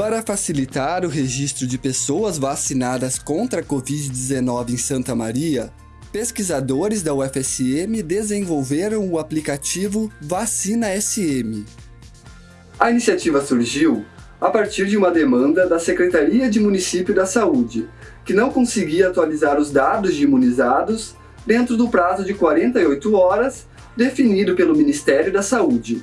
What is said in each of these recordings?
Para facilitar o registro de pessoas vacinadas contra a Covid-19 em Santa Maria, pesquisadores da UFSM desenvolveram o aplicativo Vacina SM. A iniciativa surgiu a partir de uma demanda da Secretaria de Município da Saúde, que não conseguia atualizar os dados de imunizados dentro do prazo de 48 horas definido pelo Ministério da Saúde.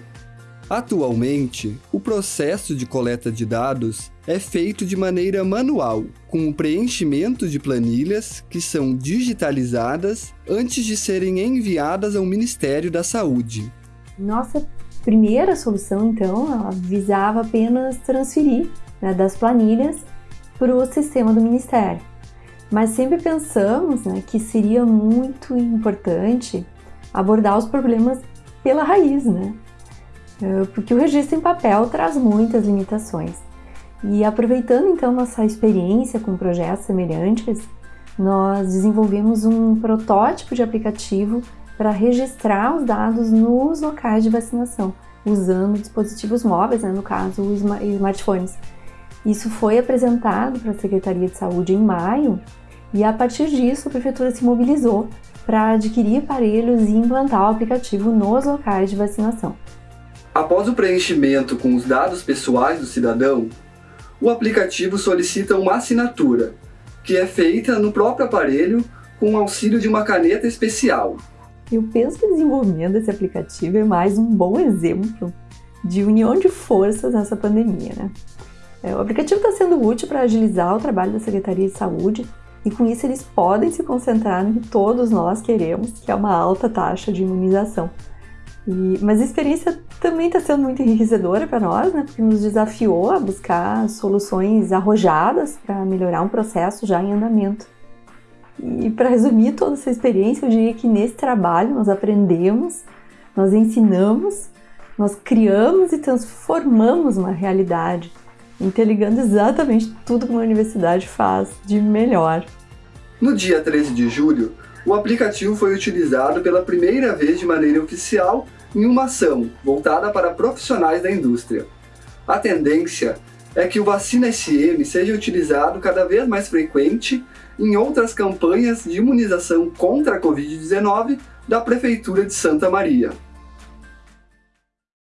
Atualmente, o processo de coleta de dados é feito de maneira manual, com o preenchimento de planilhas que são digitalizadas antes de serem enviadas ao Ministério da Saúde. Nossa primeira solução, então, visava apenas transferir né, das planilhas para o sistema do Ministério. Mas sempre pensamos né, que seria muito importante abordar os problemas pela raiz, né? Eh, porque o registro em papel traz muitas limitações. E aproveitando então nossa experiência com projetos semelhantes, nós desenvolvemos um protótipo de aplicativo para registrar os dados nos locais de vacinação, usando dispositivos móveis, né, no caso os smartphones. Isso foi apresentado para a Secretaria de Saúde em maio e a partir disso a Prefeitura se mobilizou para adquirir aparelhos e implantar o aplicativo nos locais de vacinação. Após o preenchimento com os dados pessoais do cidadão, o aplicativo solicita uma assinatura, que é feita no próprio aparelho com o auxílio de uma caneta especial. Eu penso que o desenvolvimento desse aplicativo é mais um bom exemplo de união de forças nessa pandemia. Né? É, o aplicativo está sendo útil para agilizar o trabalho da Secretaria de Saúde e com isso eles podem se concentrar no que todos nós queremos, que é uma alta taxa de imunização. E, mas a experiência também está sendo muito enriquecedora para nós, né? Porque nos desafiou a buscar soluções arrojadas para melhorar um processo já em andamento. E para resumir toda essa experiência, eu diria que nesse trabalho nós aprendemos, nós ensinamos, nós criamos e transformamos uma realidade, interligando exatamente tudo que uma universidade faz de melhor. No dia 13 de julho, o aplicativo foi utilizado pela primeira vez de maneira oficial em uma ação voltada para profissionais da indústria. A tendência é que o Vacina SM seja utilizado cada vez mais frequente em outras campanhas de imunização contra a Covid-19 da Prefeitura de Santa Maria.